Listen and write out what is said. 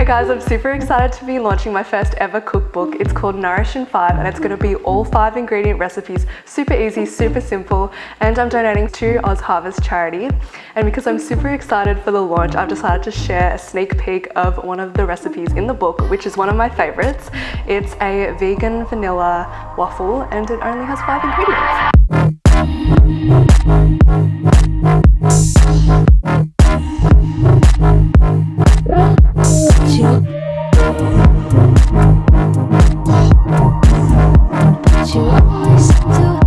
Hi guys, I'm super excited to be launching my first ever cookbook. It's called Nourish in 5 and it's going to be all 5 ingredient recipes, super easy, super simple and I'm donating to OzHarvest charity. And because I'm super excited for the launch, I've decided to share a sneak peek of one of the recipes in the book, which is one of my favorites. It's a vegan vanilla waffle and it only has 5 ingredients. to